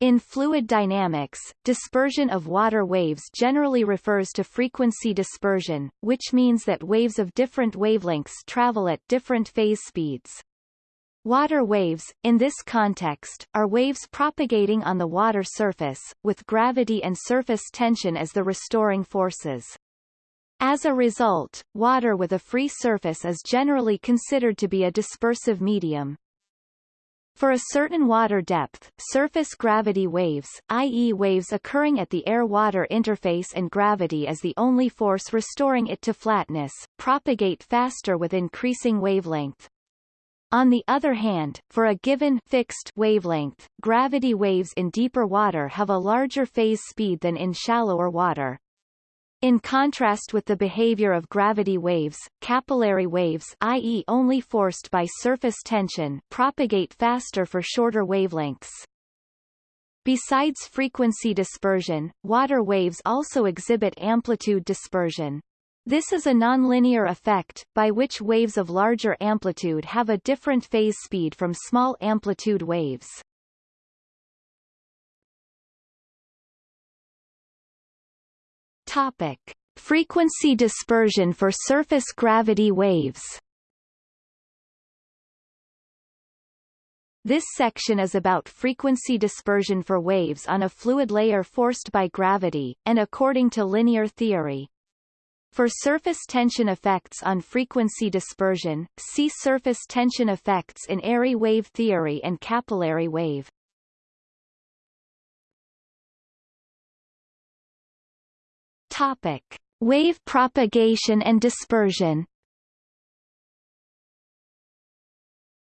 In fluid dynamics, dispersion of water waves generally refers to frequency dispersion, which means that waves of different wavelengths travel at different phase speeds. Water waves, in this context, are waves propagating on the water surface, with gravity and surface tension as the restoring forces. As a result, water with a free surface is generally considered to be a dispersive medium. For a certain water depth, surface gravity waves, i.e. waves occurring at the air-water interface and gravity as the only force restoring it to flatness, propagate faster with increasing wavelength. On the other hand, for a given fixed wavelength, gravity waves in deeper water have a larger phase speed than in shallower water. In contrast with the behavior of gravity waves, capillary waves i.e. only forced by surface tension propagate faster for shorter wavelengths. Besides frequency dispersion, water waves also exhibit amplitude dispersion. This is a nonlinear effect, by which waves of larger amplitude have a different phase speed from small amplitude waves. Topic. Frequency dispersion for surface gravity waves This section is about frequency dispersion for waves on a fluid layer forced by gravity, and according to linear theory. For surface tension effects on frequency dispersion, see surface tension effects in airy wave theory and capillary wave. Topic: Wave propagation and dispersion.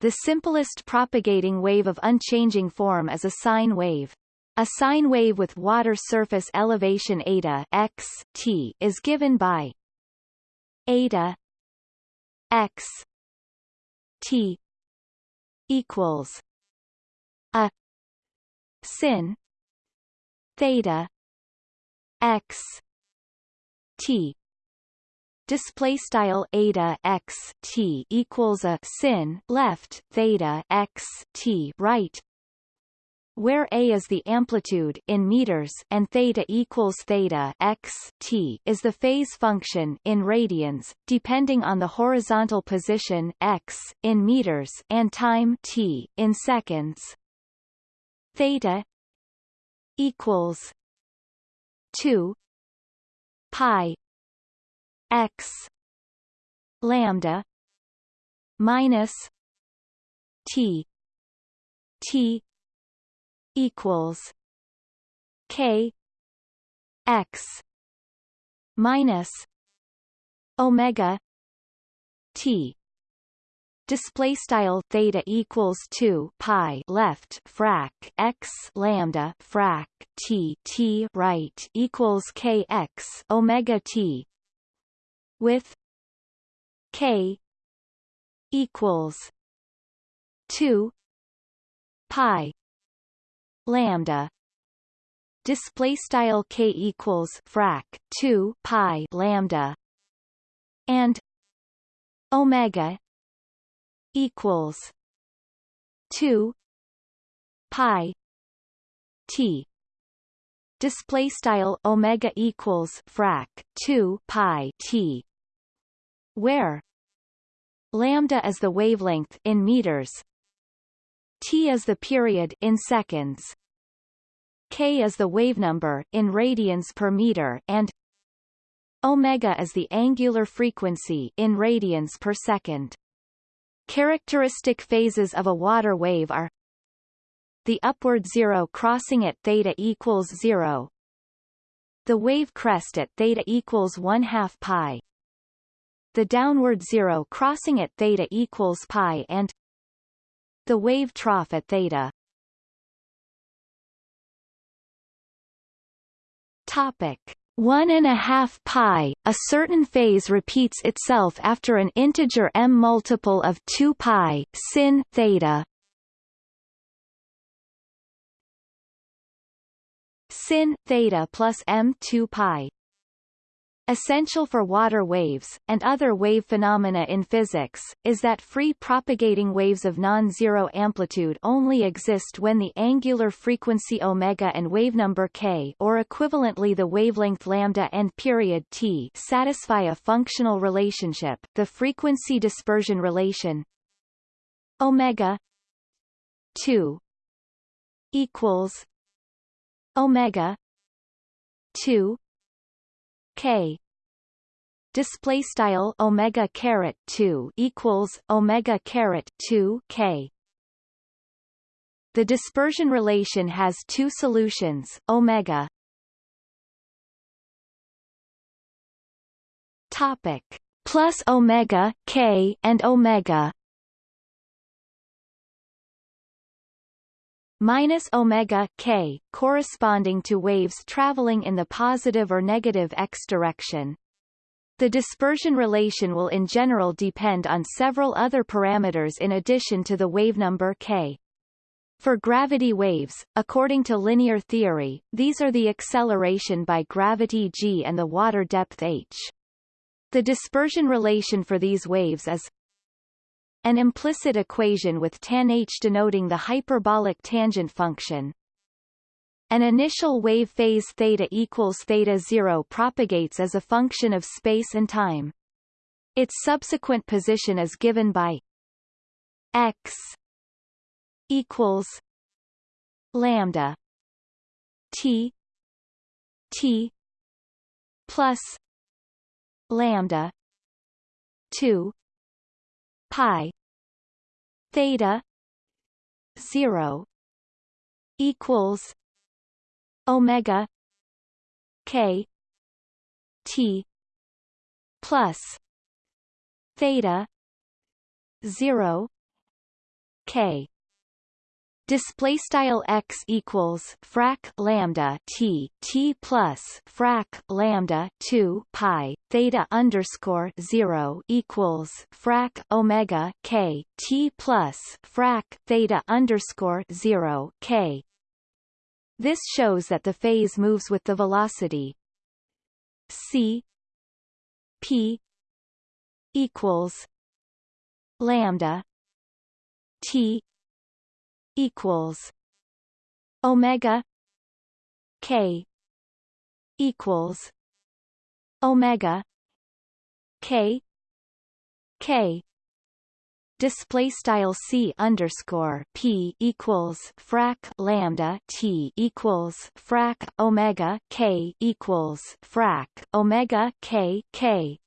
The simplest propagating wave of unchanging form is a sine wave. A sine wave with water surface elevation eta x t is given by eta x t equals a sin theta x t. Display style eta x t equals a sin left theta x t right where a is the amplitude in meters and theta equals theta x t is the phase function in radians depending on the horizontal position x in meters and time t in seconds. Theta equals 2 pi x lambda minus t t equals k x minus omega t display style theta equals 2 pi left frac x lambda frac t t right equals k x omega t with k equals 2 pi lambda. Display style k equals frac 2 pi lambda and omega equals 2 pi t. Display style omega equals frac 2 pi t where lambda is the wavelength in meters t is the period in seconds k is the wavenumber in radians per meter and omega is the angular frequency in radians per second Characteristic phases of a water wave are the upward zero crossing at theta equals zero, the wave crest at theta equals one half pi, the downward zero crossing at theta equals pi and the wave trough at theta. Topic 1 and a half pi, a certain phase repeats itself after an integer m multiple of 2 pi sin theta. Sin theta plus m 2 pi essential for water waves, and other wave phenomena in physics, is that free propagating waves of non-zero amplitude only exist when the angular frequency omega and wavenumber k or equivalently the wavelength lambda and period t satisfy a functional relationship, the frequency dispersion relation omega 2 equals omega 2 k. Display style omega caret 2 equals omega caret 2 k. The dispersion relation has two solutions omega. Topic. Plus omega k and omega minus omega k, corresponding to waves traveling in the positive or negative x direction. The dispersion relation will in general depend on several other parameters in addition to the wavenumber k. For gravity waves, according to linear theory, these are the acceleration by gravity g and the water depth h. The dispersion relation for these waves is an implicit equation with tan h denoting the hyperbolic tangent function. An initial wave phase theta equals theta 0 propagates as a function of space and time. Its subsequent position is given by x equals lambda t t plus lambda 2 pi theta 0 equals omega k t plus theta 0 k display style x equals frac lambda t t plus frac lambda 2 pi theta underscore 0 equals frac omega k t plus frac theta underscore 0 k. This shows that the phase moves with the velocity c p equals lambda t equals omega k equals omega k k. Display style c underscore p equals frac lambda t equals frac omega k equals frac omega k k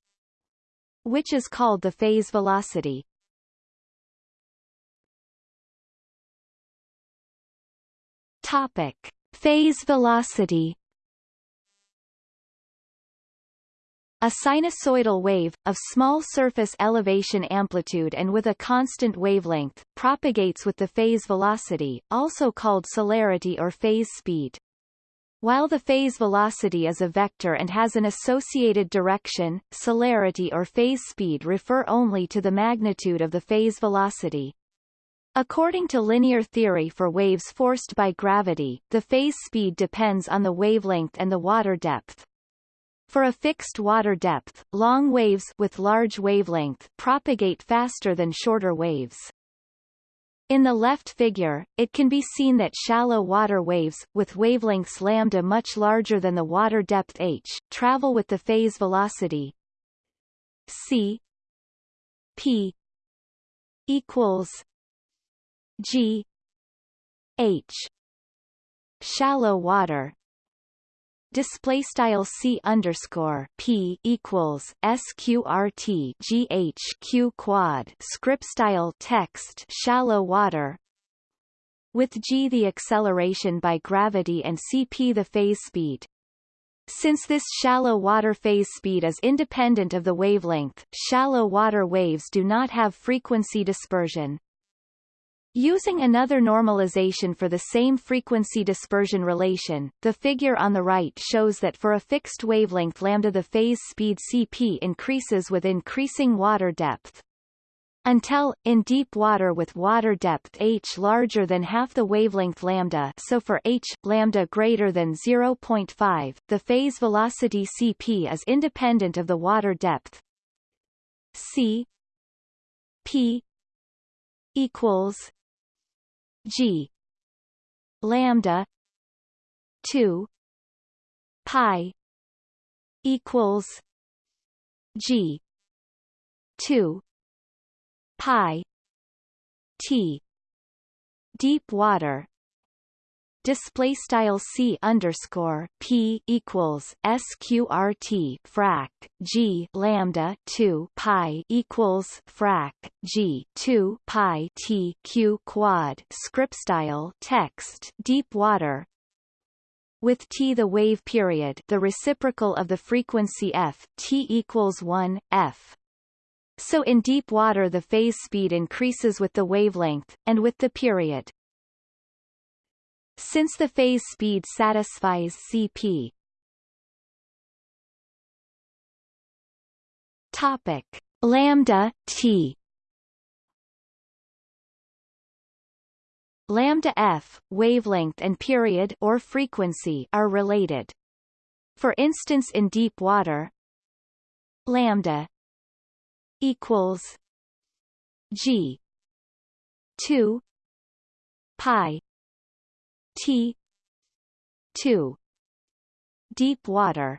which is called the phase velocity Topic: Phase velocity. A sinusoidal wave, of small surface elevation amplitude and with a constant wavelength, propagates with the phase velocity, also called celerity or phase speed. While the phase velocity is a vector and has an associated direction, celerity or phase speed refer only to the magnitude of the phase velocity. According to linear theory for waves forced by gravity, the phase speed depends on the wavelength and the water depth. For a fixed water depth, long waves with large wavelength propagate faster than shorter waves. In the left figure, it can be seen that shallow water waves, with wavelengths lambda much larger than the water depth h, travel with the phase velocity c p equals G. H. Shallow water. Display style c underscore p equals sqrt q quad. Script style text shallow water. With g the acceleration by gravity and cp the phase speed. Since this shallow water phase speed is independent of the wavelength, shallow water waves do not have frequency dispersion. Using another normalization for the same frequency dispersion relation, the figure on the right shows that for a fixed wavelength lambda the phase speed cp increases with increasing water depth. until, in deep water with water depth h larger than half the wavelength lambda so for h, lambda greater than 0.5, the phase velocity cp is independent of the water depth c p equals g. lambda 2 pi equals g 2 pi t deep water display style c underscore p equals sqrt frac g lambda 2 pi equals frac g 2 pi t q quad script style text deep water with t the wave period the reciprocal of the frequency f t equals 1 f so in deep water the phase speed increases with the wavelength, and with the period. Since the phase speed satisfies Cp Topic. Lambda t. Lambda f wavelength and period or frequency are related. For instance in deep water lambda equals G two pi T two. Deep water.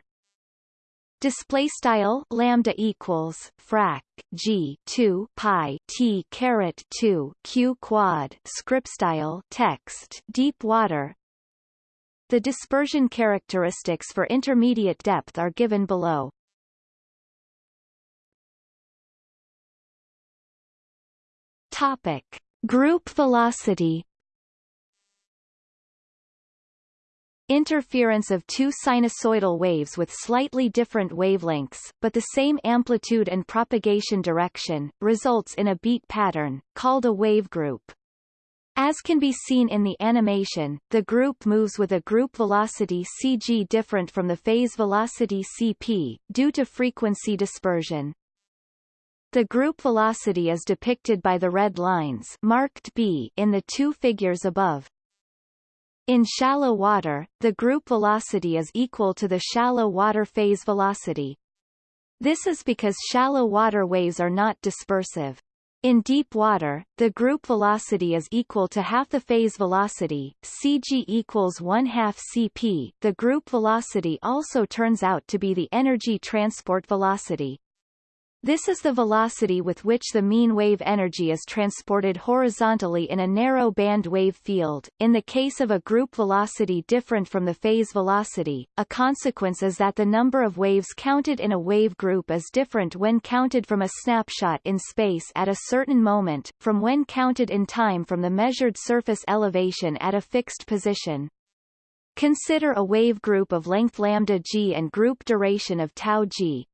Display style lambda equals frac g 2 pi t caret 2 q quad script style text deep water. The dispersion characteristics for intermediate depth are given below. Topic: Group velocity. Interference of two sinusoidal waves with slightly different wavelengths, but the same amplitude and propagation direction, results in a beat pattern, called a wave group. As can be seen in the animation, the group moves with a group velocity cg different from the phase velocity cp, due to frequency dispersion. The group velocity is depicted by the red lines marked B in the two figures above. In shallow water, the group velocity is equal to the shallow water phase velocity. This is because shallow water waves are not dispersive. In deep water, the group velocity is equal to half the phase velocity, cg equals 1 half cp. The group velocity also turns out to be the energy transport velocity. This is the velocity with which the mean wave energy is transported horizontally in a narrow band wave field. In the case of a group velocity different from the phase velocity, a consequence is that the number of waves counted in a wave group is different when counted from a snapshot in space at a certain moment, from when counted in time from the measured surface elevation at a fixed position. Consider a wave group of length lambda g and group duration of tau g,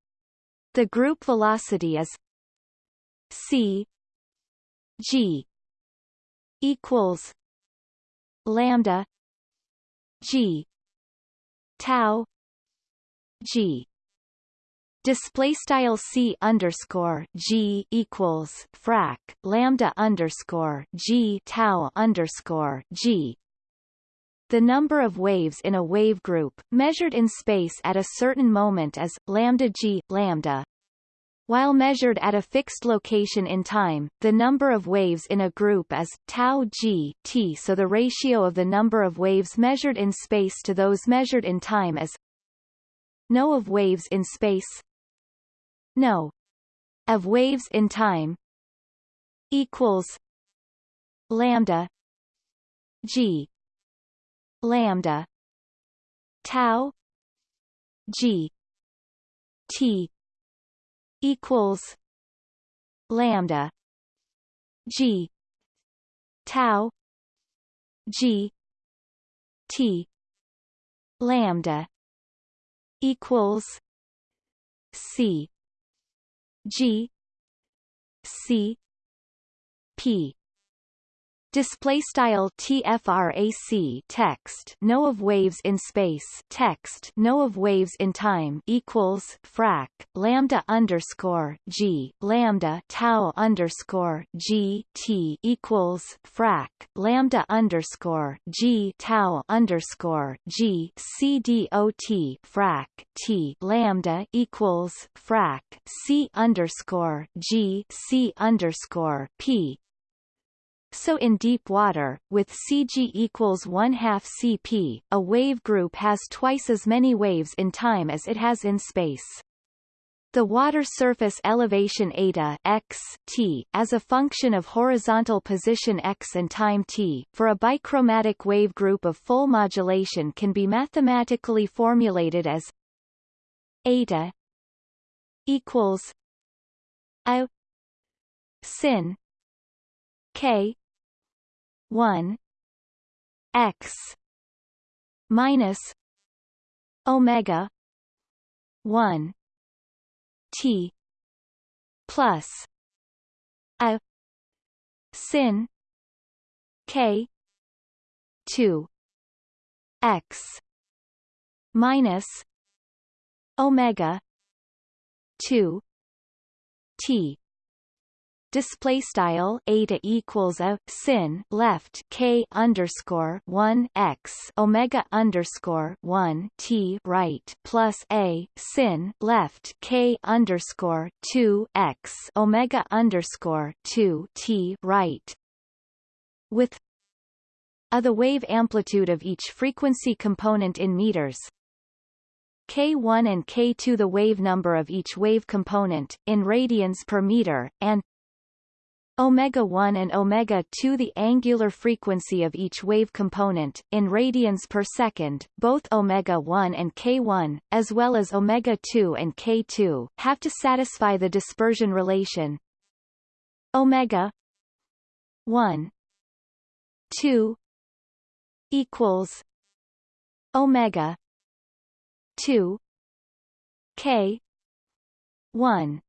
the group velocity is c g equals lambda g tau g. Display style c underscore g equals frac lambda underscore g tau underscore g the number of waves in a wave group, measured in space at a certain moment is, lambda g, lambda. While measured at a fixed location in time, the number of waves in a group is, tau g, t so the ratio of the number of waves measured in space to those measured in time is no of waves in space no of waves in time equals lambda g lambda tau g t equals lambda g tau g t lambda equals c g c p Display style TFRAC text no of waves in space text no of waves in time equals frac lambda underscore G lambda tau underscore G T equals frac lambda underscore G tau underscore G C D O T frac T lambda equals frac C underscore G C underscore P so in deep water, with Cg equals 1 half Cp, a wave group has twice as many waves in time as it has in space. The water surface elevation eta x t as a function of horizontal position x and time t for a bichromatic wave group of full modulation can be mathematically formulated as eta equals a sin k 1 x minus omega 1 t plus a sin k 2 x minus omega 2 t display style eta equals a sin left k underscore one x omega underscore one t right plus a sin left k underscore two x omega underscore two t right. With a the wave amplitude of each frequency component in meters. K1 and k2 the wave number of each wave component, in radians per meter, and omega 1 and omega 2 the angular frequency of each wave component in radians per second both omega 1 and k1 as well as omega 2 and k2 have to satisfy the dispersion relation. Omega 1 2 equals omega 2 k 1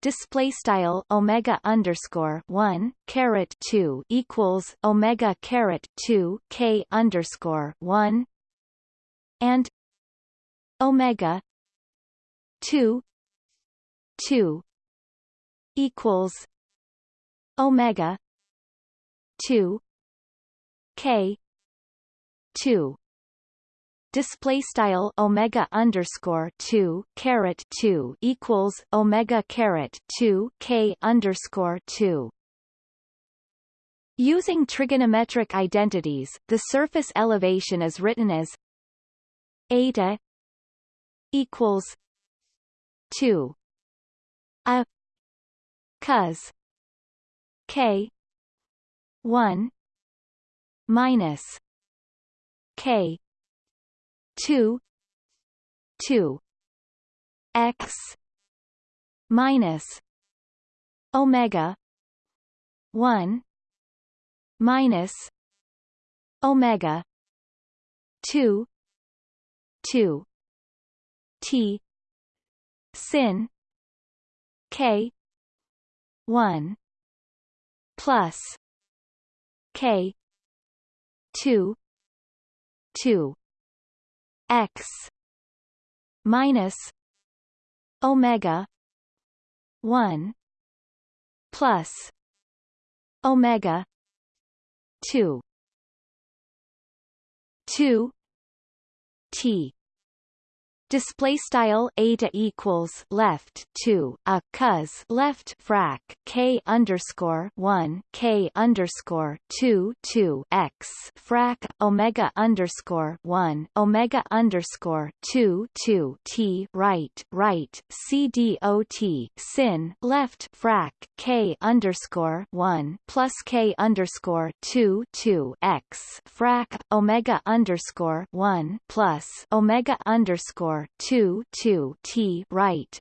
display style omega underscore one caret two equals omega caret two k underscore one and omega two two equals omega two k two display style omega underscore two caret two equals omega caret two k underscore two. Using trigonometric identities, the surface elevation is written as eta equals two a cos k one minus k two two x minus omega one minus omega two two T sin K one plus K two two x minus omega 1 plus omega 2 2 t display style eta equals left 2 a cos left frac k underscore 1 k underscore 2 2 x frac omega underscore 1 omega underscore 2 2 t right right c d o t sin left frac k underscore 1 plus k underscore 2 2 x frac omega underscore 1 plus omega underscore 2 2 t right.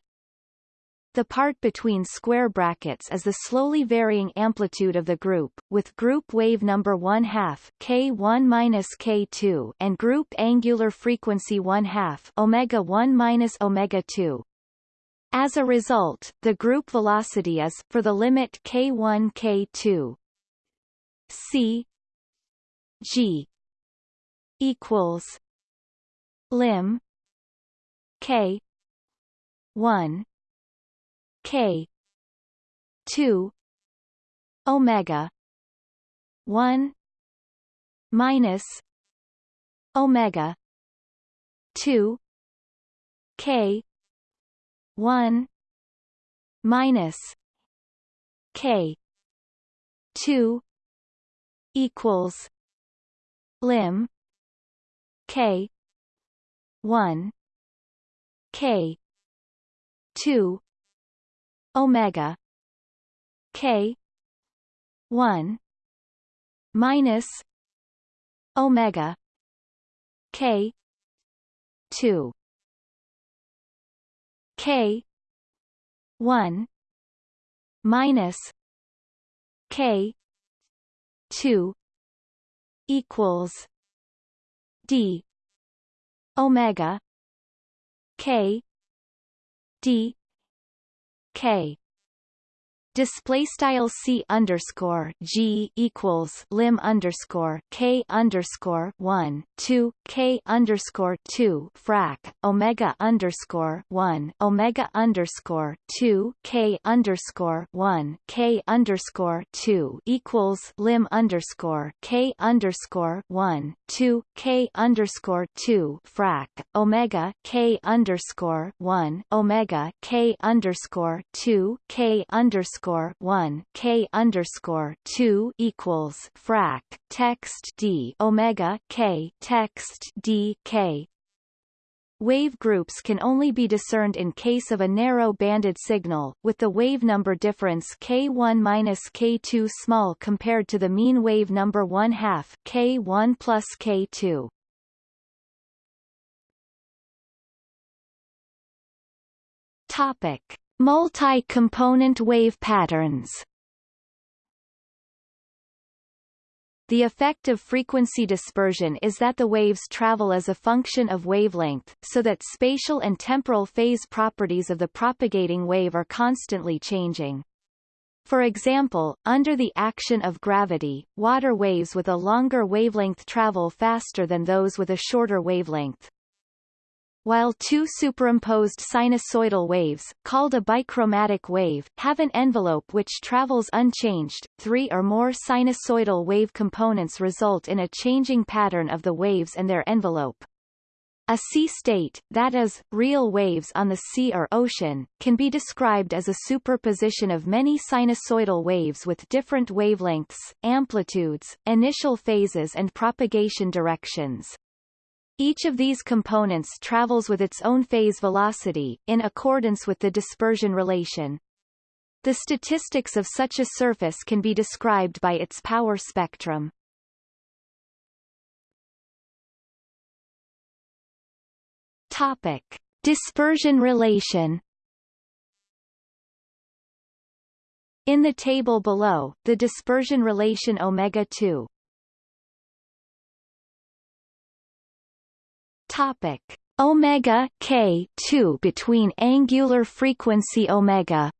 The part between square brackets is the slowly varying amplitude of the group, with group wave number 1 half k1 minus k2 and group angular frequency 1 half omega 1 minus omega 2. As a result, the group velocity is for the limit k1 k2 C G equals lim K. one. K. two. Omega. one. Minus Omega. two. K. one. Minus K. two equals lim K. one K. two. Omega. K. one. Minus Omega. K. two. K. one. Minus K. two equals D. Omega K D K display style c underscore g equals lim underscore k underscore one two k underscore two frac omega underscore one omega underscore two k underscore one k underscore two equals lim underscore k underscore one two k underscore two frac omega k underscore one omega k underscore two k underscore underscore one K underscore two equals frac text D Omega K text D K Wave groups can only be discerned in case of a narrow banded signal, with the wave number difference k1 minus k2 small compared to the mean wave number 1 half k1 plus k2. Topic: Multi-component wave patterns The effect of frequency dispersion is that the waves travel as a function of wavelength, so that spatial and temporal phase properties of the propagating wave are constantly changing. For example, under the action of gravity, water waves with a longer wavelength travel faster than those with a shorter wavelength while two superimposed sinusoidal waves, called a bichromatic wave, have an envelope which travels unchanged, three or more sinusoidal wave components result in a changing pattern of the waves and their envelope. A sea state, that is, real waves on the sea or ocean, can be described as a superposition of many sinusoidal waves with different wavelengths, amplitudes, initial phases and propagation directions. Each of these components travels with its own phase velocity, in accordance with the dispersion relation. The statistics of such a surface can be described by its power spectrum. Topic. Dispersion relation In the table below, the dispersion relation omega 2 Topic omega k 2 between angular frequency omega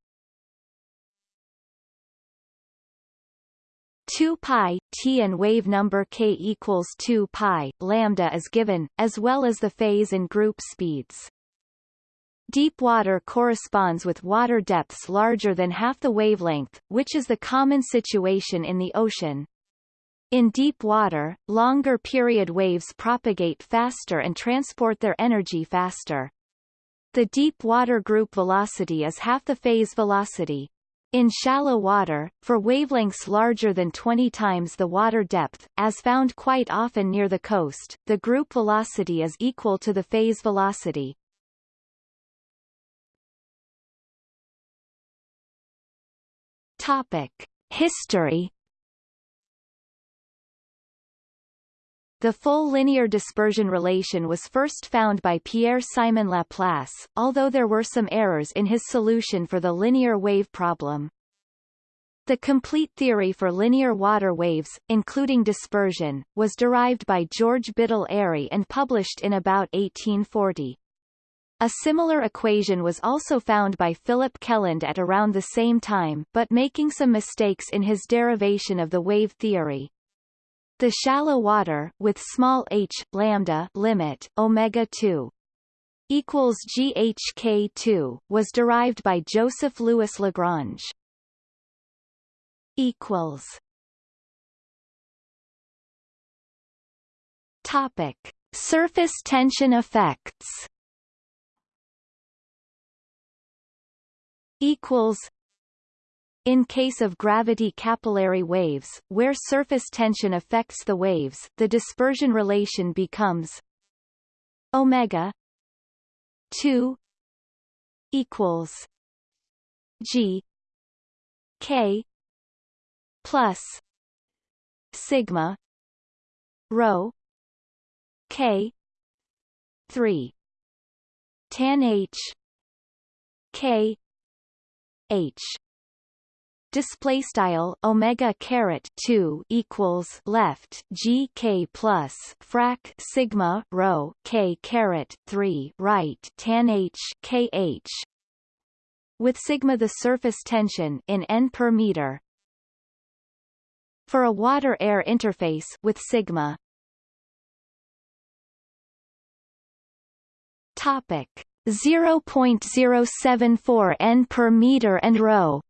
2 pi t and wave number k equals 2 pi lambda is given, as well as the phase and group speeds. Deep water corresponds with water depths larger than half the wavelength, which is the common situation in the ocean. In deep water, longer period waves propagate faster and transport their energy faster. The deep water group velocity is half the phase velocity. In shallow water, for wavelengths larger than 20 times the water depth, as found quite often near the coast, the group velocity is equal to the phase velocity. Topic. History The full linear dispersion relation was first found by Pierre-Simon Laplace, although there were some errors in his solution for the linear wave problem. The complete theory for linear water waves, including dispersion, was derived by George Biddle Airy and published in about 1840. A similar equation was also found by Philip Kelland at around the same time but making some mistakes in his derivation of the wave theory. The shallow water with small h lambda limit omega 2 equals GHK2 was derived by Joseph Louis Lagrange. equals Topic: Surface tension effects. Equals. In case of gravity capillary waves, where surface tension affects the waves, the dispersion relation becomes omega 2 equals g k plus sigma rho K three tan H K H display style omega caret 2 equals left g k plus frac sigma rho k caret 3 right tan h k h with sigma the surface tension in n per meter. For a water-air interface with sigma. Topic 0.074 n per meter and rho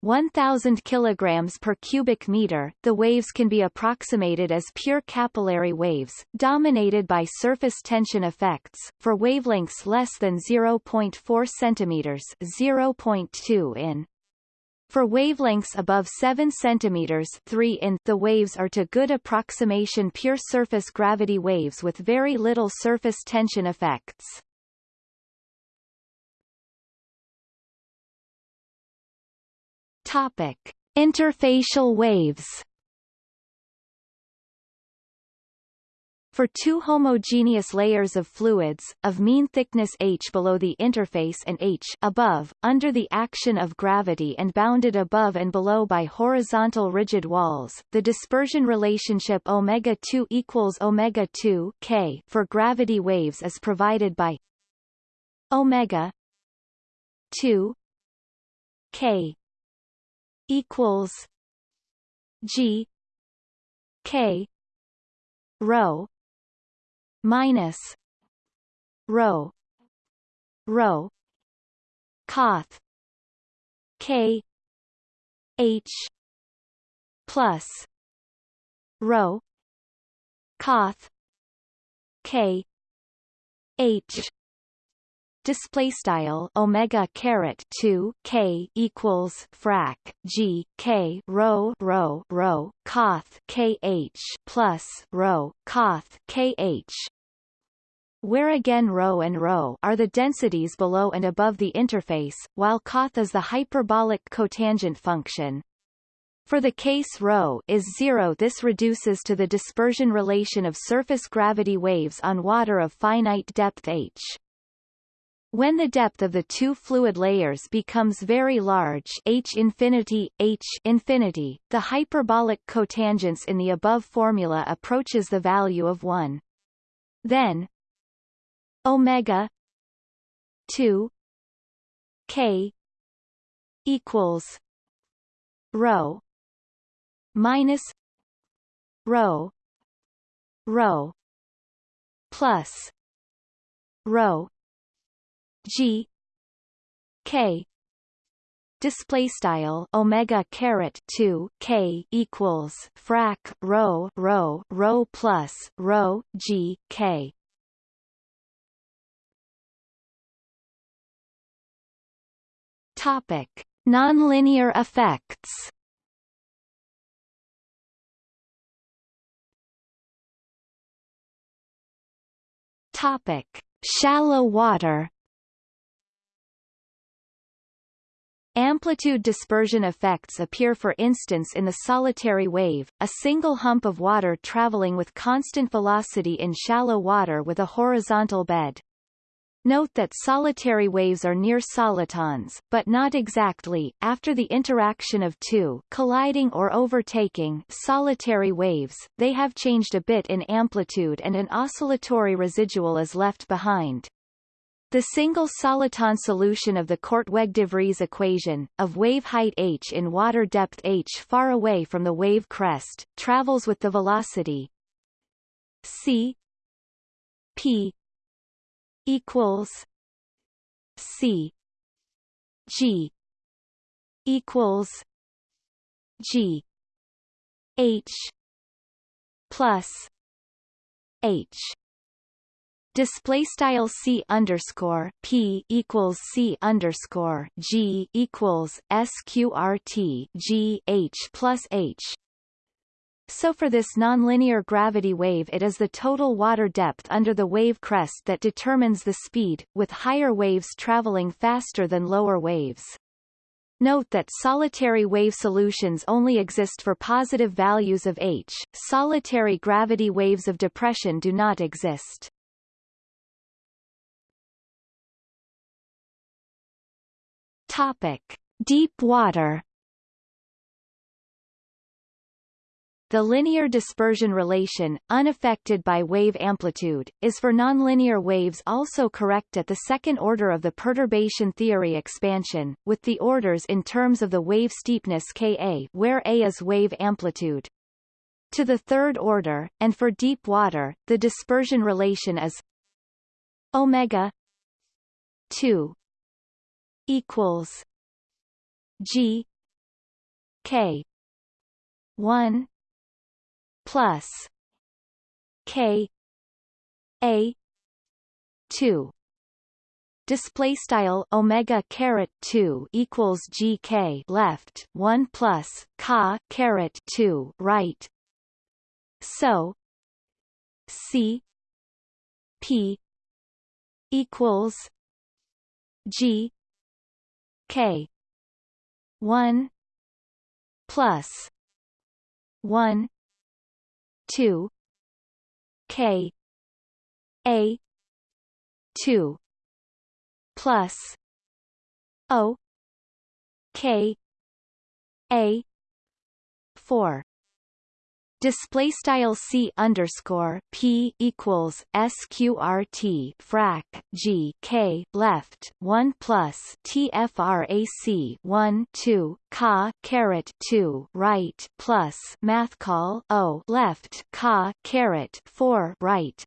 1000 kilograms per cubic meter the waves can be approximated as pure capillary waves dominated by surface tension effects for wavelengths less than 0.4 centimeters 0.2 in for wavelengths above 7 cm 3 in, the waves are to good approximation pure surface gravity waves with very little surface tension effects. Topic: Interfacial waves. For two homogeneous layers of fluids, of mean thickness h below the interface and h above, under the action of gravity and bounded above and below by horizontal rigid walls, the dispersion relationship omega 2 equals omega 2 k for gravity waves is provided by omega 2 k equals g k rho minus rho rho coth k h plus rho coth k h display style omega caret 2 k equals frac g k rho rho rho coth k h plus rho coth k h where again rho and rho are the densities below and above the interface, while coth is the hyperbolic cotangent function. For the case ρ is zero this reduces to the dispersion relation of surface gravity waves on water of finite depth h. When the depth of the two fluid layers becomes very large h infinity, h infinity, the hyperbolic cotangents in the above formula approaches the value of 1. Then omega 2 k equals rho minus rho rho plus rho G. K. Display style omega caret 2 k equals frac rho rho rho plus rho g k. Topic. Nonlinear effects. Topic. Shallow water Amplitude dispersion effects appear for instance in the solitary wave, a single hump of water traveling with constant velocity in shallow water with a horizontal bed. Note that solitary waves are near solitons, but not exactly. After the interaction of two colliding or overtaking solitary waves, they have changed a bit in amplitude and an oscillatory residual is left behind. The single soliton solution of the Korteweg-de Vries equation, of wave height h in water depth h far away from the wave crest, travels with the velocity c p equals C G equals G H plus H display style c underscore p equals c underscore g equals sqrt g h plus h so for this nonlinear gravity wave it is the total water depth under the wave crest that determines the speed, with higher waves traveling faster than lower waves. Note that solitary wave solutions only exist for positive values of h, solitary gravity waves of depression do not exist. Topic. Deep water The linear dispersion relation, unaffected by wave amplitude, is for nonlinear waves also correct at the second order of the perturbation theory expansion, with the orders in terms of the wave steepness Ka where A is wave amplitude. To the third order, and for deep water, the dispersion relation is omega 2 equals g k 1 plus K A two. Display style omega caret 2 equals gk left 1 plus ka caret 2 right. So c p equals g k. 1 plus 1 two K. A. two plus O. K. A. four Display style c underscore p equals sqrt frac g k left one plus tfrac one two ka caret two right plus math call o left ka caret four right.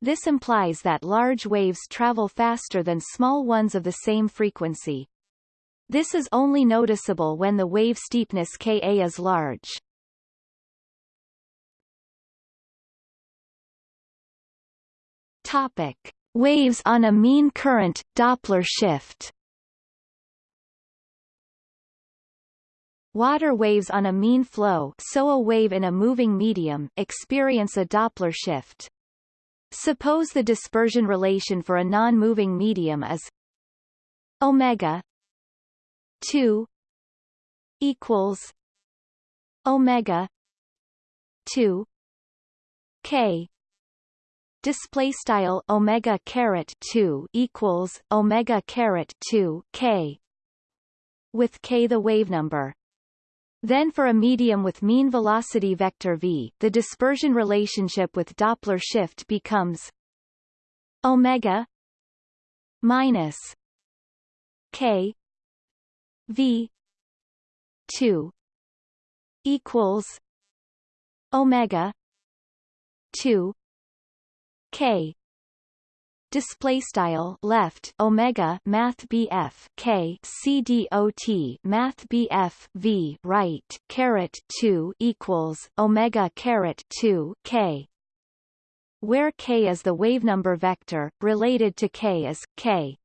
This implies that large waves travel faster than small ones of the same frequency. This is only noticeable when the wave steepness Ka is large. Topic: Waves on a mean current Doppler shift. Water waves on a mean flow so a wave in a moving medium experience a Doppler shift. Suppose the dispersion relation for a non-moving medium is omega 2 equals omega 2 k display style omega caret 2 equals omega caret 2 k with k the wave number. Then for a medium with mean velocity vector v the dispersion relationship with doppler shift becomes omega minus k v 2 equals omega 2 k. Display style left omega math bf k. C d o t math bf v right caret 2 equals omega caret 2 k. Where k is the wave number vector related to k is k.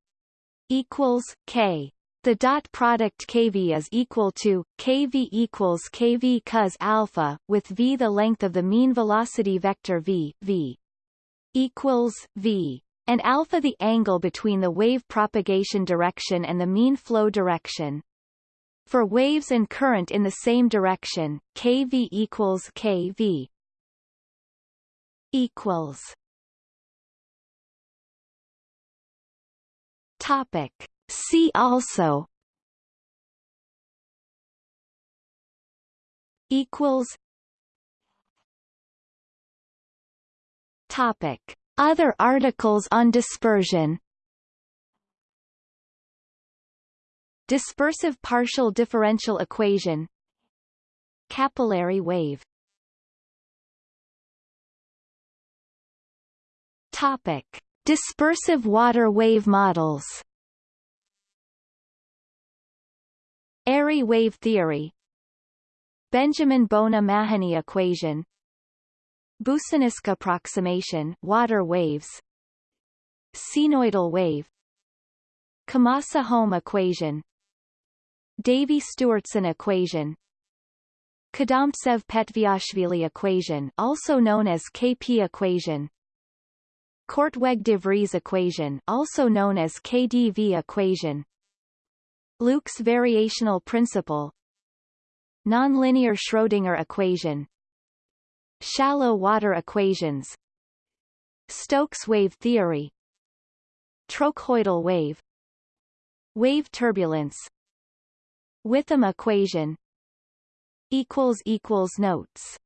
Equals k. The dot product kv is equal to kv equals kv cos alpha with v the length of the mean velocity vector v v equals v and alpha the angle between the wave propagation direction and the mean flow direction. For waves and current in the same direction, kv equals kv equals Topic. See also equals Topic. Other articles on dispersion. Dispersive partial differential equation. Capillary wave. Topic. Dispersive water wave models. Airy wave theory. Benjamin Bona-Mahony equation Boussinesq approximation water waves. Cnoidal wave. Camassa-Holm equation. Davey-Stewartson equation. Kadomtsev-Petviashvili equation also known as KP equation. Korteweg-de Vries equation also known as KDV equation. Luke's variational principle. Nonlinear Schrödinger equation Shallow water equations. Stokes wave theory. Trochoidal wave. Wave turbulence. Whitham equation. Notes